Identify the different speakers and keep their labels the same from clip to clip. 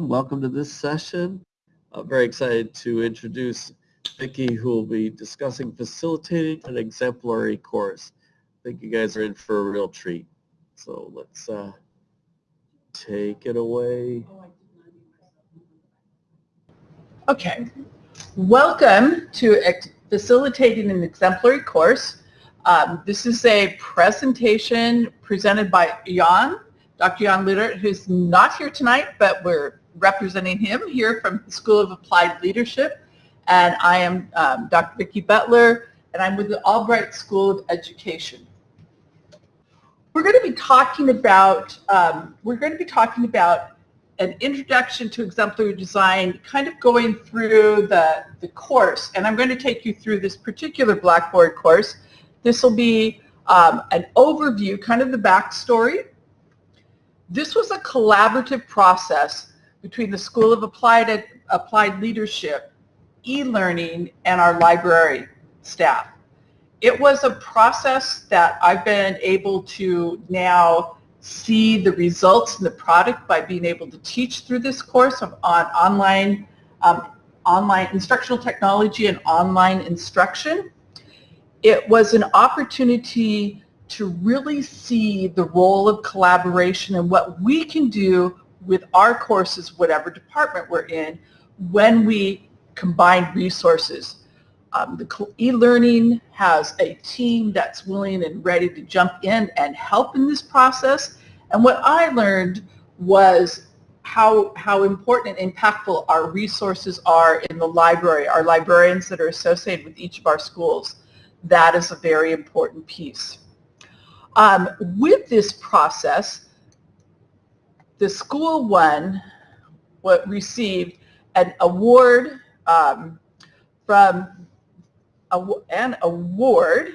Speaker 1: Welcome to this session. I'm very excited to introduce Vicki who will be discussing facilitating an exemplary course. I think you guys are in for a real treat. So let's uh, take it away.
Speaker 2: Okay, welcome to Facilitating an Exemplary Course. Um, this is a presentation presented by Jan, Dr. Jan Lutter, who's not here tonight, but we're representing him here from the School of Applied Leadership. And I am um, Dr. Vicki Butler, and I'm with the Albright School of Education. We're going to be talking about, um, we're going to be talking about an introduction to exemplary design, kind of going through the, the course. And I'm going to take you through this particular Blackboard course. This will be um, an overview, kind of the backstory. This was a collaborative process between the School of Applied, Applied Leadership, e-learning, and our library staff. It was a process that I've been able to now see the results in the product by being able to teach through this course on online, um, online instructional technology and online instruction. It was an opportunity to really see the role of collaboration and what we can do with our courses, whatever department we're in, when we combine resources. Um, the e-learning has a team that's willing and ready to jump in and help in this process. And what I learned was how, how important and impactful our resources are in the library, our librarians that are associated with each of our schools. That is a very important piece. Um, with this process, the school won what received an award um, from an award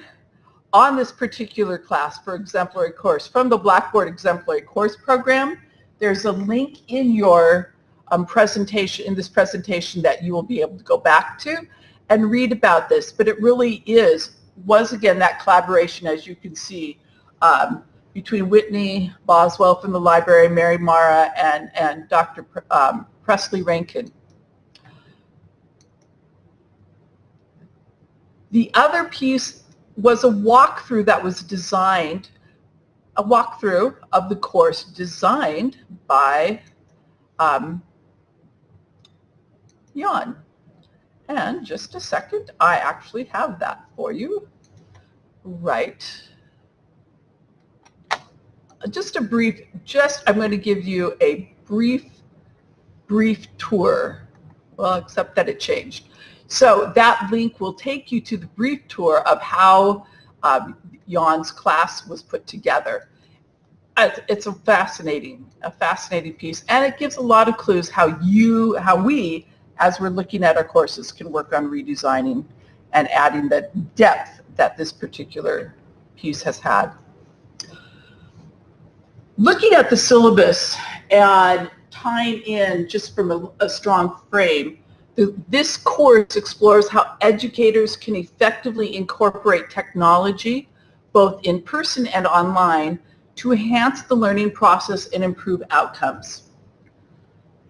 Speaker 2: on this particular class for exemplary course from the Blackboard Exemplary Course Program. There's a link in your um, presentation, in this presentation that you will be able to go back to and read about this. But it really is, was again that collaboration as you can see um, between Whitney Boswell from the library, Mary Mara, and, and Dr. Um, Presley Rankin. The other piece was a walkthrough that was designed, a walkthrough of the course designed by um, Jan. And just a second, I actually have that for you. Right. Just a brief, just, I'm going to give you a brief, brief tour. Well, except that it changed. So that link will take you to the brief tour of how um, Jan's class was put together. It's a fascinating, a fascinating piece, and it gives a lot of clues how you, how we, as we're looking at our courses, can work on redesigning and adding the depth that this particular piece has had. Looking at the syllabus and tying in just from a, a strong frame, this course explores how educators can effectively incorporate technology, both in person and online, to enhance the learning process and improve outcomes.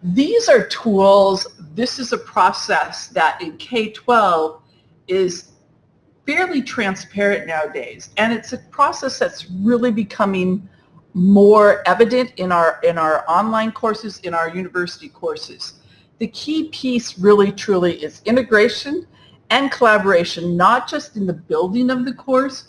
Speaker 2: These are tools, this is a process that in K-12 is fairly transparent nowadays. And it's a process that's really becoming more evident in our, in our online courses, in our university courses the key piece really truly is integration and collaboration, not just in the building of the course,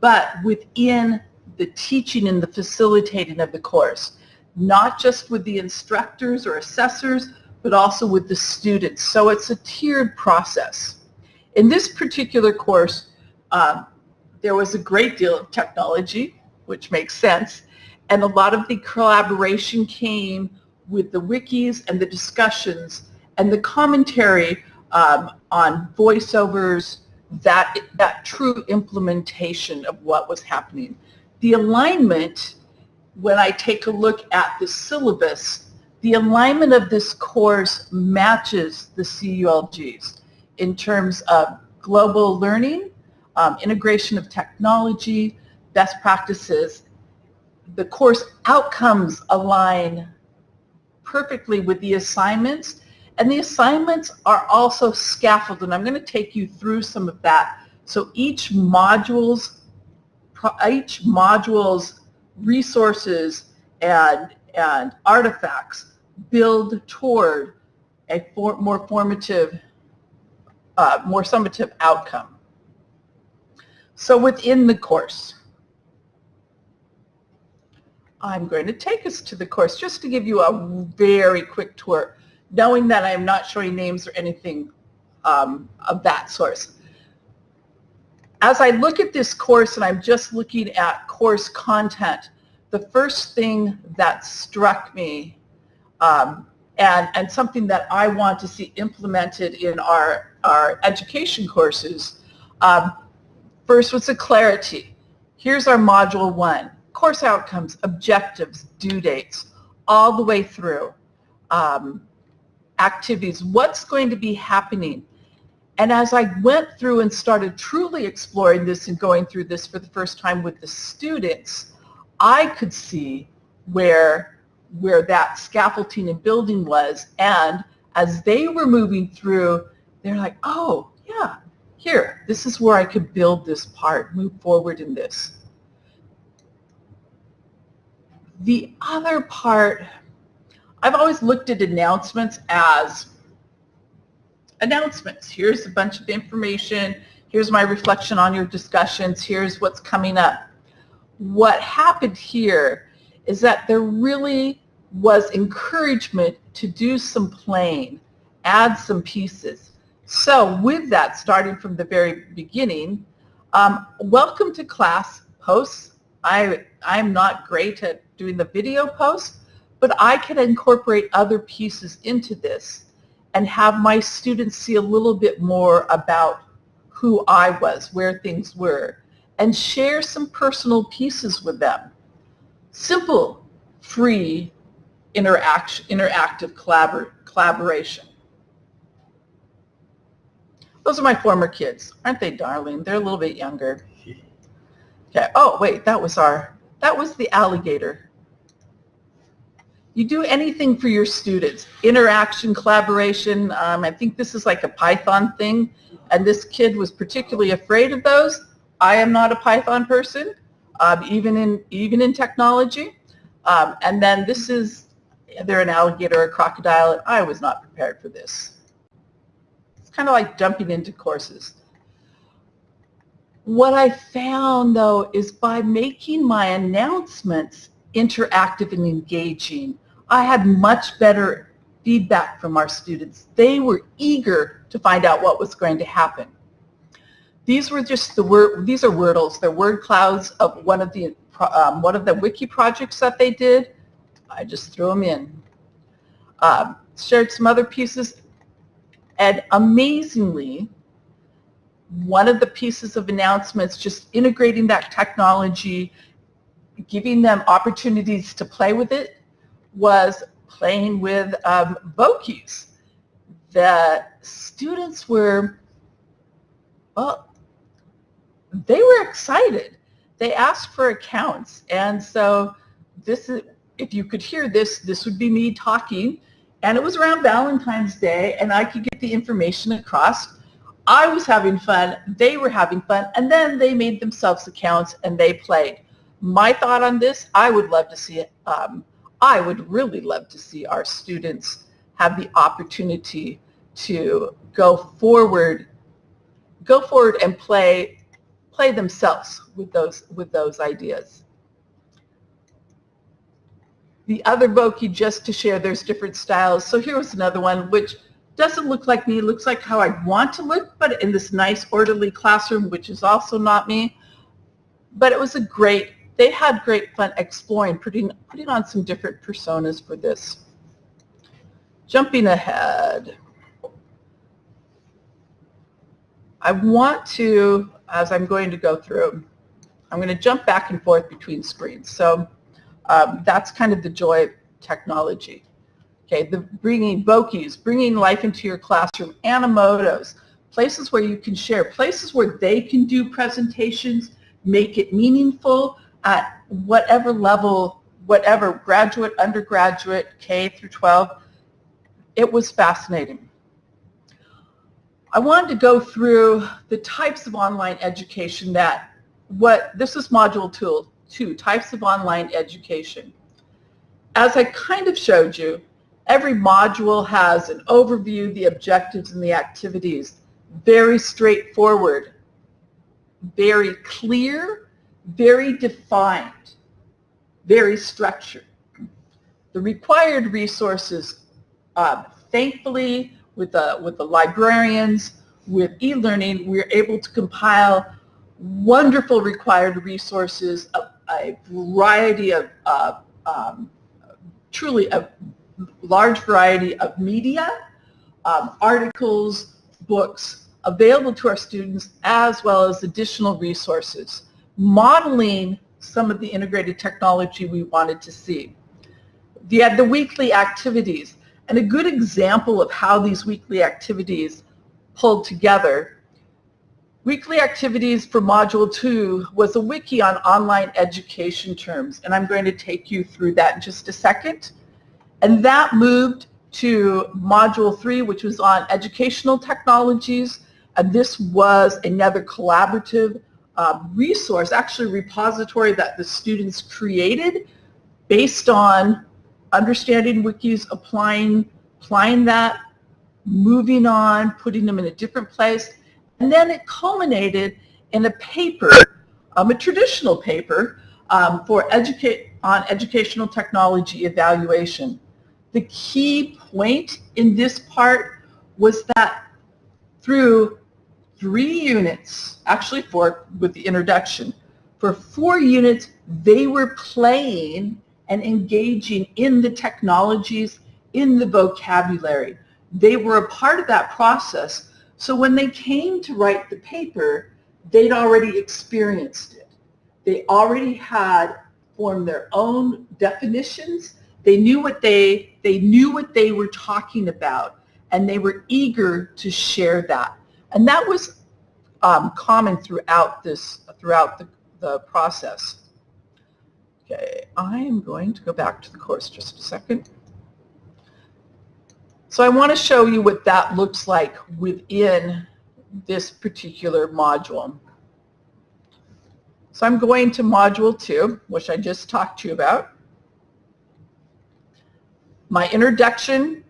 Speaker 2: but within the teaching and the facilitating of the course, not just with the instructors or assessors, but also with the students. So it's a tiered process. In this particular course, uh, there was a great deal of technology, which makes sense, and a lot of the collaboration came with the wikis and the discussions and the commentary um, on voiceovers, that, that true implementation of what was happening. The alignment, when I take a look at the syllabus, the alignment of this course matches the CULGs in terms of global learning, um, integration of technology, best practices. The course outcomes align perfectly with the assignments. And the assignments are also scaffolded. And I'm going to take you through some of that. So each module's each module's resources and, and artifacts build toward a for, more formative, uh, more summative outcome. So within the course, I'm going to take us to the course just to give you a very quick tour, knowing that I am not showing names or anything um, of that source. As I look at this course and I'm just looking at course content, the first thing that struck me um, and, and something that I want to see implemented in our, our education courses, um, first was the clarity. Here's our module one course outcomes, objectives, due dates, all the way through. Um, activities, what's going to be happening. And as I went through and started truly exploring this and going through this for the first time with the students, I could see where, where that scaffolding and building was. And as they were moving through, they're like, oh, yeah, here, this is where I could build this part, move forward in this. The other part, I've always looked at announcements as announcements. Here's a bunch of information. Here's my reflection on your discussions. Here's what's coming up. What happened here is that there really was encouragement to do some playing, add some pieces. So with that, starting from the very beginning, um, welcome to class posts. I, I'm not great at doing the video post, but I can incorporate other pieces into this and have my students see a little bit more about who I was, where things were, and share some personal pieces with them. Simple, free, interaction, interactive collabor collaboration. Those are my former kids. Aren't they darling? They're a little bit younger. Okay. Oh, wait, that was our, that was the alligator. You do anything for your students. Interaction, collaboration. Um, I think this is like a Python thing. And this kid was particularly afraid of those. I am not a Python person, um, even in even in technology. Um, and then this is, they're an alligator, a crocodile, and I was not prepared for this. It's kind of like jumping into courses. What I found though is by making my announcements interactive and engaging, I had much better feedback from our students. They were eager to find out what was going to happen. These were just the word, these are Wordles. They're word clouds of one of the, um, one of the wiki projects that they did. I just threw them in. Um, shared some other pieces. And amazingly, one of the pieces of announcements, just integrating that technology, giving them opportunities to play with it, was playing with um, Vokis. The students were, well, they were excited. They asked for accounts. And so this is, if you could hear this, this would be me talking. And it was around Valentine's Day and I could get the information across. I was having fun, they were having fun, and then they made themselves accounts and they played. My thought on this, I would love to see. Um, I would really love to see our students have the opportunity to go forward, go forward and play, play themselves with those, with those ideas. The other Voki, just to share, there's different styles. So here was another one, which doesn't look like me, looks like how I want to look, but in this nice orderly classroom, which is also not me. But it was a great they had great fun exploring, putting, putting on some different personas for this. Jumping ahead. I want to, as I'm going to go through, I'm going to jump back and forth between screens. So um, that's kind of the joy of technology. Okay, the bringing Vokis, bringing life into your classroom, Animotos, places where you can share, places where they can do presentations, make it meaningful, at whatever level whatever, graduate, undergraduate, K through 12. It was fascinating. I wanted to go through the types of online education that what, this is module two, types of online education. As I kind of showed you, every module has an overview, the objectives, and the activities. Very straightforward, very clear, very defined, very structured. The required resources, uh, thankfully, with the, with the librarians, with e-learning, we're able to compile wonderful required resources, a, a variety of, uh, um, truly a large variety of media, um, articles, books available to our students, as well as additional resources, modeling some of the integrated technology we wanted to see. We had the weekly activities. And a good example of how these weekly activities pulled together, weekly activities for Module 2 was a wiki on online education terms. And I'm going to take you through that in just a second. And that moved to Module 3, which was on educational technologies. And this was another collaborative uh, resource, actually repository that the students created based on understanding wikis, applying, applying that, moving on, putting them in a different place, and then it culminated in a paper, um, a traditional paper um, for educate on educational technology evaluation. The key point in this part was that through three units, actually four with the introduction, for four units, they were playing and engaging in the technologies, in the vocabulary. They were a part of that process. So when they came to write the paper, they'd already experienced it. They already had formed their own definitions. They knew what they, they knew what they were talking about and they were eager to share that. And that was um, common throughout this, throughout the, the process. Okay, I am going to go back to the course just a second. So I want to show you what that looks like within this particular module. So I'm going to module two, which I just talked to you about. My introduction,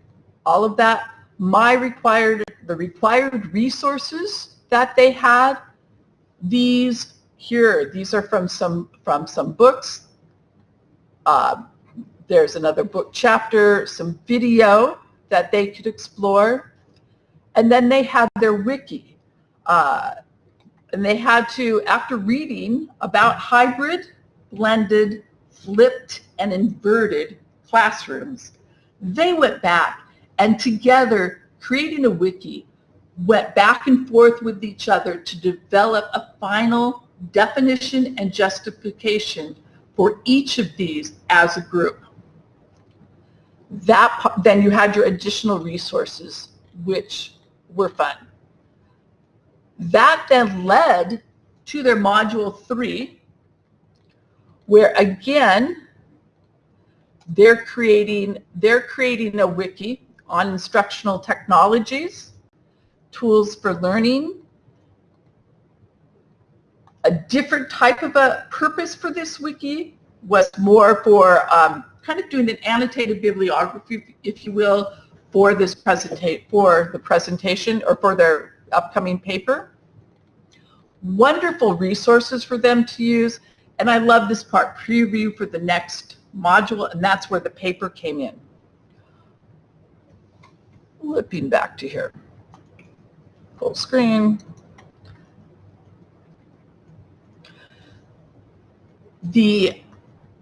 Speaker 2: all of that, my required, the required resources that they had, these here, these are from some, from some books uh, there's another book chapter, some video that they could explore. And then they had their wiki. Uh, and they had to, after reading about hybrid, blended, flipped, and inverted classrooms, they went back and together, creating a wiki, went back and forth with each other to develop a final definition and justification for each of these as a group. That, then you had your additional resources, which were fun. That then led to their module three, where again, they're creating, they're creating a wiki on instructional technologies, tools for learning, a different type of a purpose for this wiki was more for um, kind of doing an annotated bibliography, if you will, for this presentation, for the presentation or for their upcoming paper. Wonderful resources for them to use. And I love this part, preview for the next module, and that's where the paper came in. Flipping back to here. Full screen. the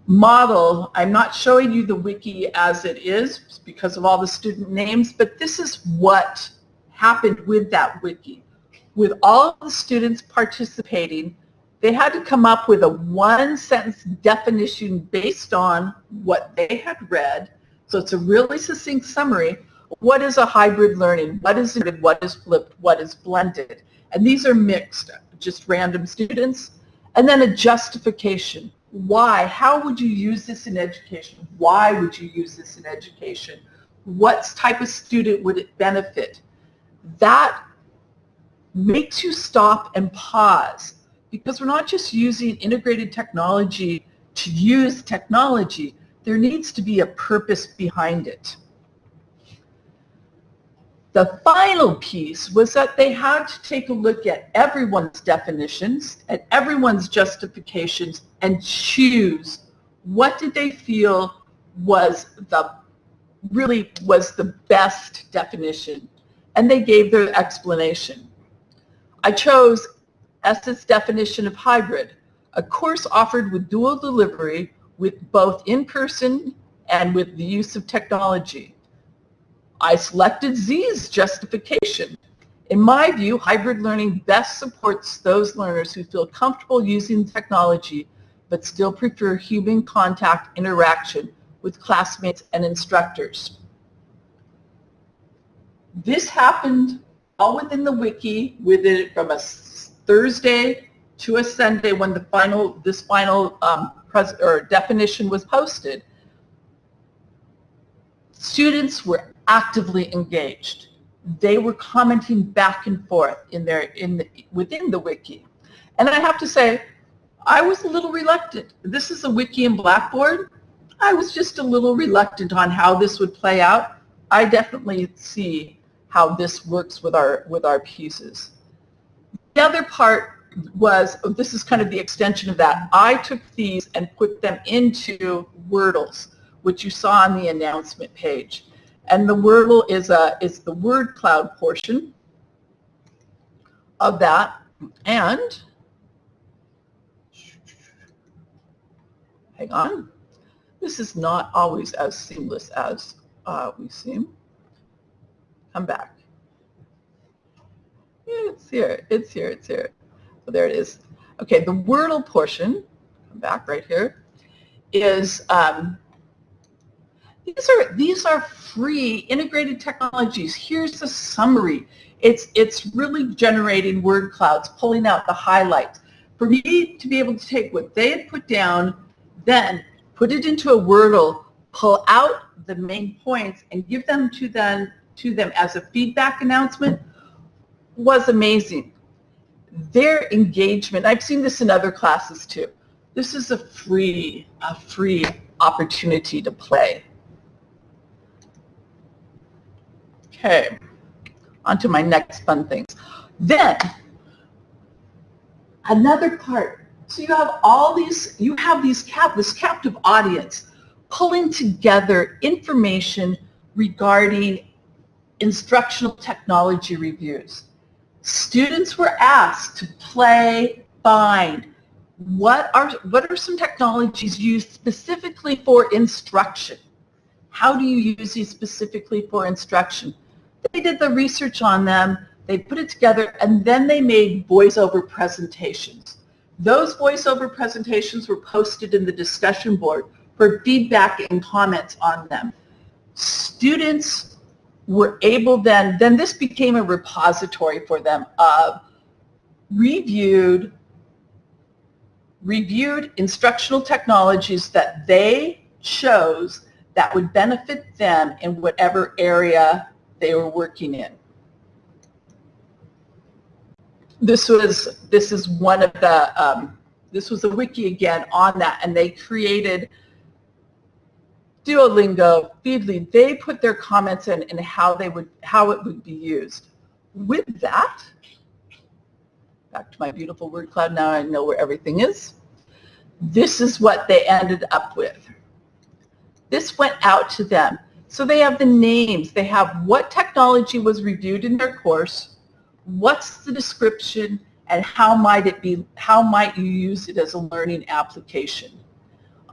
Speaker 2: model, I'm not showing you the wiki as it is because of all the student names, but this is what happened with that wiki. With all of the students participating, they had to come up with a one sentence definition based on what they had read. So it's a really succinct summary. What is a hybrid learning? What is what is flipped? What is blended? And these are mixed, just random students and then a justification. Why? How would you use this in education? Why would you use this in education? What type of student would it benefit? That makes you stop and pause because we're not just using integrated technology to use technology. There needs to be a purpose behind it. The final piece was that they had to take a look at everyone's definitions and everyone's justifications and choose what did they feel was the really was the best definition and they gave their explanation. I chose Ess's definition of hybrid, a course offered with dual delivery with both in-person and with the use of technology. I selected Z's justification. In my view, hybrid learning best supports those learners who feel comfortable using technology but still prefer human contact interaction with classmates and instructors. This happened all within the wiki within from a Thursday to a Sunday when the final this final um, or definition was posted. Students were actively engaged. They were commenting back and forth in their in the, within the wiki. And I have to say, I was a little reluctant. This is a wiki in Blackboard. I was just a little reluctant on how this would play out. I definitely see how this works with our with our pieces. The other part was, this is kind of the extension of that. I took these and put them into Wordles, which you saw on the announcement page. And the Wordle is, a, is the word cloud portion of that. And, hang on, this is not always as seamless as uh, we seem. Come back. It's here, it's here, it's here. So there it is. Okay, the Wordle portion, come back right here, is um, these are these are free integrated technologies. Here's the summary. It's it's really generating word clouds, pulling out the highlights. For me to be able to take what they had put down, then put it into a Wordle, pull out the main points, and give them to them to them as a feedback announcement was amazing. Their engagement, I've seen this in other classes too. This is a free, a free opportunity to play. Okay, on to my next fun things. Then, another part. So you have all these, you have these cap, this captive audience pulling together information regarding instructional technology reviews students were asked to play, find, what are, what are some technologies used specifically for instruction? How do you use these specifically for instruction? They did the research on them, they put it together, and then they made voiceover presentations. Those voiceover presentations were posted in the discussion board for feedback and comments on them. Students were able then, then this became a repository for them of reviewed, reviewed instructional technologies that they chose that would benefit them in whatever area they were working in. This was, this is one of the, um, this was a wiki again on that and they created Duolingo, Feedly, they put their comments in and how they would, how it would be used. With that, back to my beautiful word cloud, now I know where everything is. This is what they ended up with. This went out to them. So they have the names, they have what technology was reviewed in their course, what's the description, and how might it be, how might you use it as a learning application.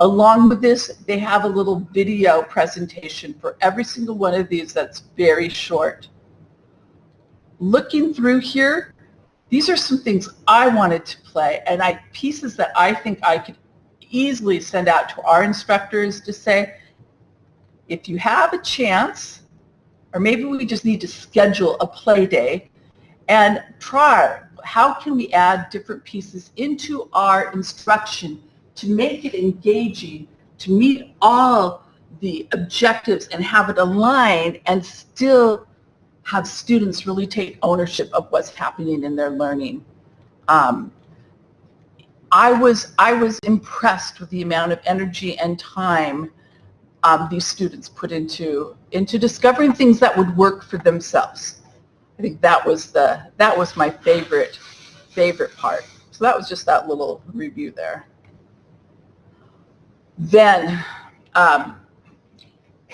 Speaker 2: Along with this, they have a little video presentation for every single one of these that's very short. Looking through here, these are some things I wanted to play and I pieces that I think I could easily send out to our instructors to say, if you have a chance, or maybe we just need to schedule a play day and try how can we add different pieces into our instruction to make it engaging, to meet all the objectives and have it aligned and still have students really take ownership of what's happening in their learning. Um, I was I was impressed with the amount of energy and time um, these students put into into discovering things that would work for themselves. I think that was the that was my favorite favorite part. So that was just that little review there. Then um,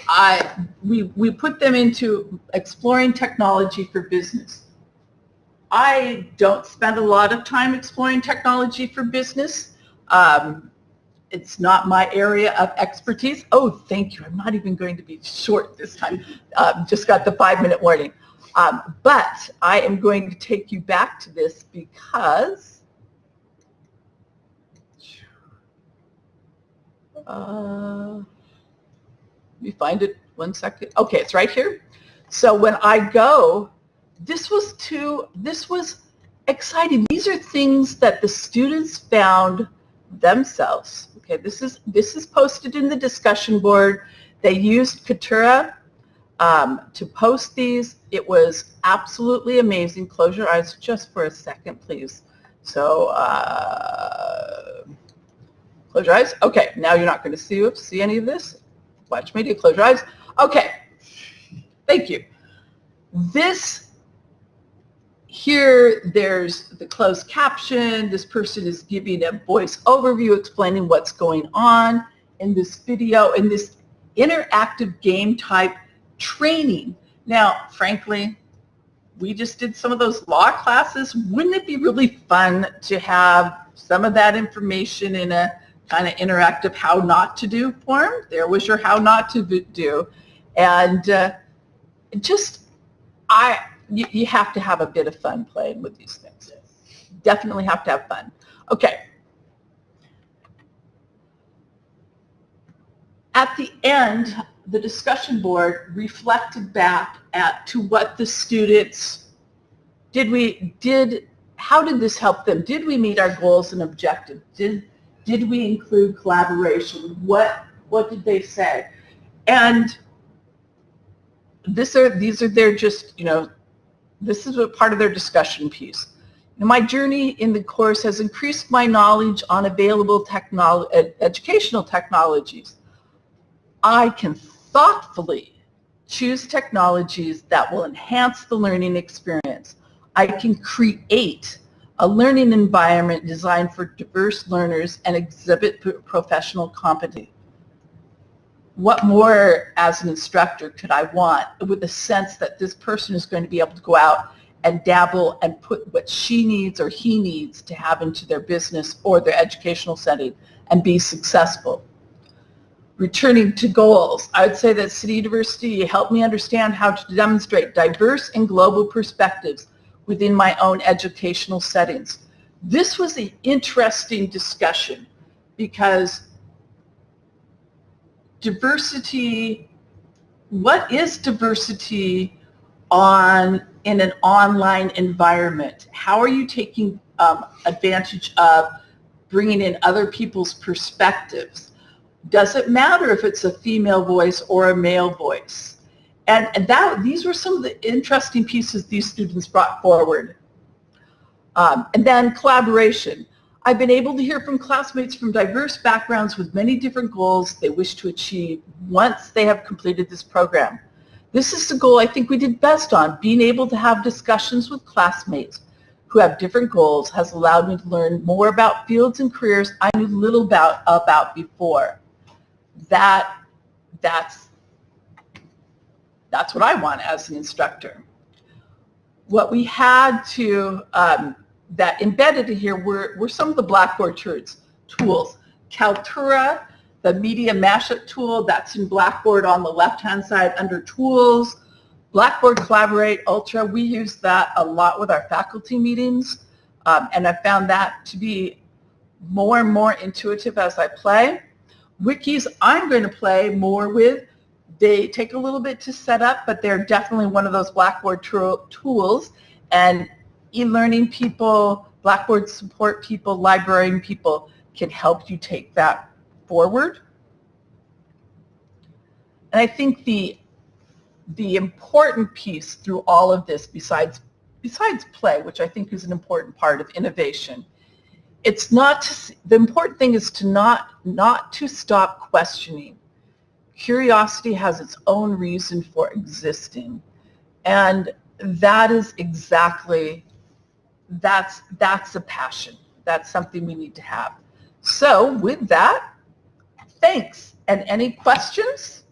Speaker 2: I we we put them into exploring technology for business. I don't spend a lot of time exploring technology for business. Um, it's not my area of expertise. Oh, thank you. I'm not even going to be short this time. Um, just got the five minute warning. Um, but I am going to take you back to this because uh, let me find it one second. Okay, it's right here. So when I go, this was too, this was exciting. These are things that the students found themselves. Okay, this is this is posted in the discussion board. They used Kaltura um, to post these. It was absolutely amazing. Close your eyes just for a second, please. So uh, close your eyes. Okay, now you're not going to see see any of this. Watch media. Close your eyes. Okay, thank you. This here there's the closed caption. This person is giving a voice overview explaining what's going on in this video, in this interactive game type training. Now, frankly, we just did some of those law classes. Wouldn't it be really fun to have some of that information in a kind of interactive how not to do form? There was your how not to do. And uh, just, I, you, you have to have a bit of fun playing with these things. Definitely have to have fun. Okay. At the end, the discussion board reflected back at to what the students did we did how did this help them did we meet our goals and objectives did did we include collaboration what what did they say and this are these are their just you know this is a part of their discussion piece. My journey in the course has increased my knowledge on available technolo ed educational technologies. I can thoughtfully choose technologies that will enhance the learning experience. I can create a learning environment designed for diverse learners and exhibit professional competence what more as an instructor could I want with the sense that this person is going to be able to go out and dabble and put what she needs or he needs to have into their business or their educational setting and be successful. Returning to goals, I would say that City University helped me understand how to demonstrate diverse and global perspectives within my own educational settings. This was an interesting discussion because diversity, what is diversity on in an online environment? How are you taking um, advantage of bringing in other people's perspectives? Does it matter if it's a female voice or a male voice? And, that these were some of the interesting pieces these students brought forward. Um, and then collaboration. I've been able to hear from classmates from diverse backgrounds with many different goals they wish to achieve once they have completed this program. This is the goal I think we did best on. Being able to have discussions with classmates who have different goals has allowed me to learn more about fields and careers I knew little about, about before. That, that's, that's what I want as an instructor. What we had to um, that embedded in here were, were some of the Blackboard tools. tools. Kaltura, the media mashup tool, that's in Blackboard on the left-hand side under tools. Blackboard Collaborate Ultra, we use that a lot with our faculty meetings, um, and I found that to be more and more intuitive as I play. Wikis I'm going to play more with. They take a little bit to set up, but they're definitely one of those Blackboard tools, and e-learning people, Blackboard support people, librarian people, can help you take that forward. And I think the the important piece through all of this, besides besides play, which I think is an important part of innovation, it's not to, the important thing is to not not to stop questioning. Curiosity has its own reason for existing, and that is exactly that's that's a passion. That's something we need to have. So with that, thanks. And any questions?